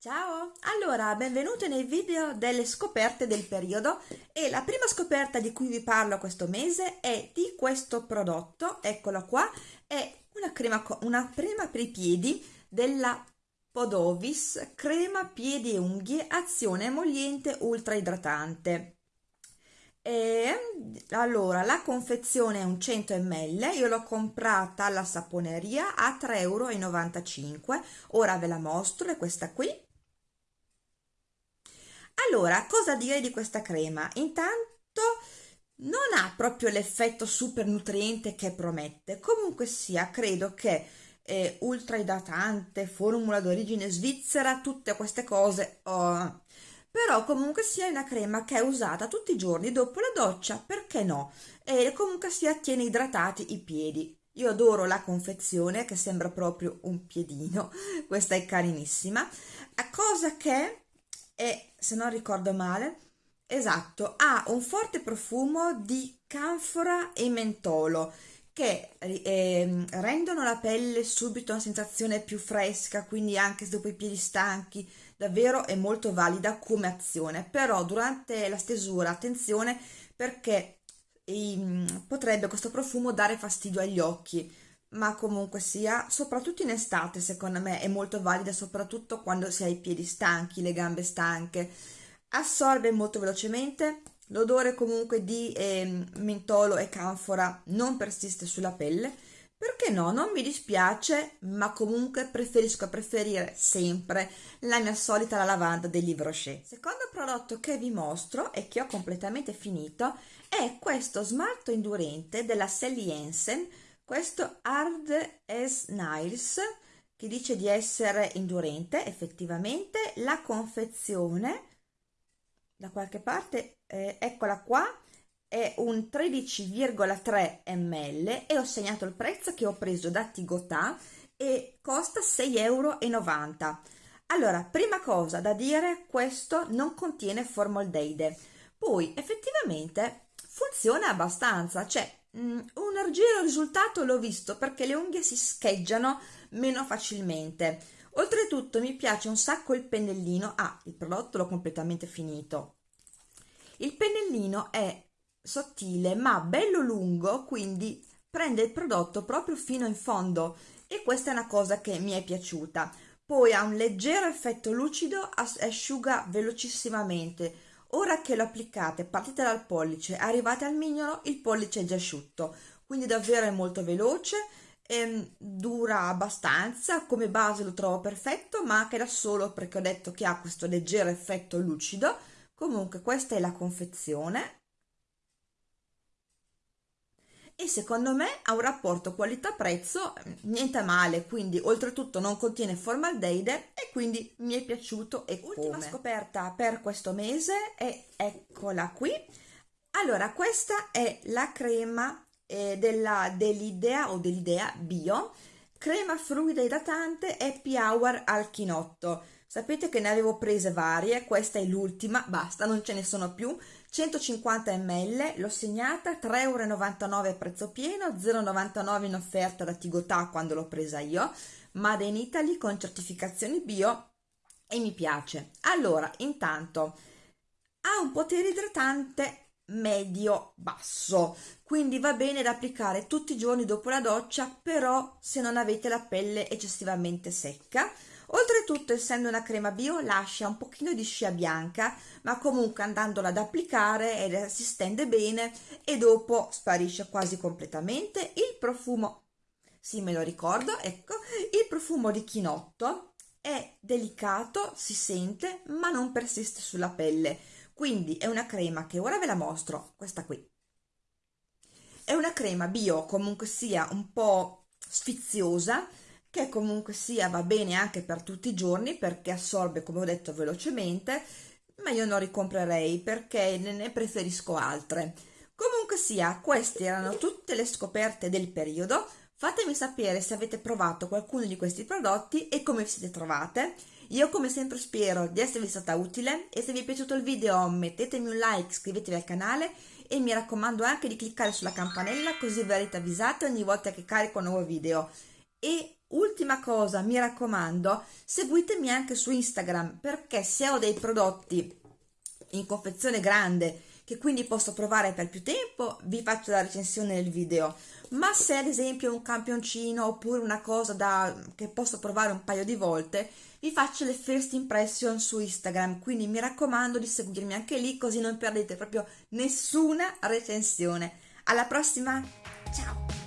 Ciao! Allora, benvenuti nei video delle scoperte del periodo e la prima scoperta di cui vi parlo questo mese è di questo prodotto, eccolo qua, è una crema, una crema per i piedi della Podovis, crema piedi e unghie, azione emolliente ultra idratante. E, allora, la confezione è un 100 ml, io l'ho comprata alla saponeria a 3,95 euro, ora ve la mostro, è questa qui allora, cosa dire di questa crema? Intanto non ha proprio l'effetto super nutriente che promette, comunque sia, credo che eh, ultra idratante, formula d'origine svizzera, tutte queste cose, oh. però comunque sia una crema che è usata tutti i giorni dopo la doccia, perché no? E comunque sia tiene idratati i piedi. Io adoro la confezione che sembra proprio un piedino, questa è carinissima, a cosa che e se non ricordo male esatto ha un forte profumo di canfora e mentolo che eh, rendono la pelle subito una sensazione più fresca quindi anche dopo i piedi stanchi davvero è molto valida come azione. Però durante la stesura attenzione perché eh, potrebbe questo profumo dare fastidio agli occhi ma comunque sia, soprattutto in estate secondo me è molto valida, soprattutto quando si ha i piedi stanchi, le gambe stanche. Assorbe molto velocemente, l'odore comunque di eh, mentolo e canfora non persiste sulla pelle, perché no, non mi dispiace, ma comunque preferisco preferire sempre la mia solita la lavanda del Livre Rocher. Secondo prodotto che vi mostro e che ho completamente finito è questo smalto indurente della Sally Jensen questo Hard as Nails che dice di essere indurente effettivamente. La confezione da qualche parte eh, eccola qua è un 13,3 ml e ho segnato il prezzo che ho preso da Tigotà e costa 6,90 euro allora prima cosa da dire questo non contiene formaldeide. Poi effettivamente funziona abbastanza cioè un argiro risultato l'ho visto perché le unghie si scheggiano meno facilmente. Oltretutto mi piace un sacco il pennellino. Ah, il prodotto l'ho completamente finito. Il pennellino è sottile ma bello lungo, quindi prende il prodotto proprio fino in fondo e questa è una cosa che mi è piaciuta. Poi ha un leggero effetto lucido, asciuga velocissimamente, Ora che lo applicate, partite dal pollice, arrivate al mignolo, il pollice è già asciutto, quindi davvero è molto veloce, ehm, dura abbastanza, come base lo trovo perfetto, ma anche da solo perché ho detto che ha questo leggero effetto lucido. Comunque questa è la confezione, e secondo me ha un rapporto qualità-prezzo mm, niente male, quindi oltretutto non contiene formaldeide e quindi mi è piaciuto e Ultima come. scoperta per questo mese è eccola qui. Allora, questa è la crema eh, della dell'Idea o dell'Idea Bio, crema fluida idratante Happy Hour al chinotto. Sapete che ne avevo prese varie, questa è l'ultima, basta, non ce ne sono più 150 ml, l'ho segnata 3,99 euro prezzo pieno, 0,99 in offerta da Tigotà quando l'ho presa io, Made in Italy con certificazioni bio e mi piace. Allora, intanto ha un potere idratante medio-basso, quindi va bene da applicare tutti i giorni dopo la doccia, però se non avete la pelle eccessivamente secca Oltretutto, essendo una crema bio, lascia un pochino di scia bianca, ma comunque andandola ad applicare si stende bene e dopo sparisce quasi completamente. Il profumo, sì me lo ricordo, ecco, il profumo di chinotto è delicato, si sente, ma non persiste sulla pelle. Quindi è una crema che ora ve la mostro, questa qui. È una crema bio, comunque sia un po' sfiziosa, che comunque sia va bene anche per tutti i giorni perché assorbe come ho detto velocemente ma io non ricomprerei perché ne preferisco altre. Comunque sia queste erano tutte le scoperte del periodo. Fatemi sapere se avete provato qualcuno di questi prodotti e come vi siete trovate io come sempre spero di esservi stata utile e se vi è piaciuto il video mettetemi un like iscrivetevi al canale e mi raccomando anche di cliccare sulla campanella così verrete avvisate ogni volta che carico un nuovo video. E ultima cosa mi raccomando seguitemi anche su Instagram perché se ho dei prodotti in confezione grande che quindi posso provare per più tempo vi faccio la recensione nel video. Ma se ad esempio un campioncino oppure una cosa da, che posso provare un paio di volte vi faccio le first impression su Instagram. Quindi mi raccomando di seguirmi anche lì così non perdete proprio nessuna recensione. Alla prossima! Ciao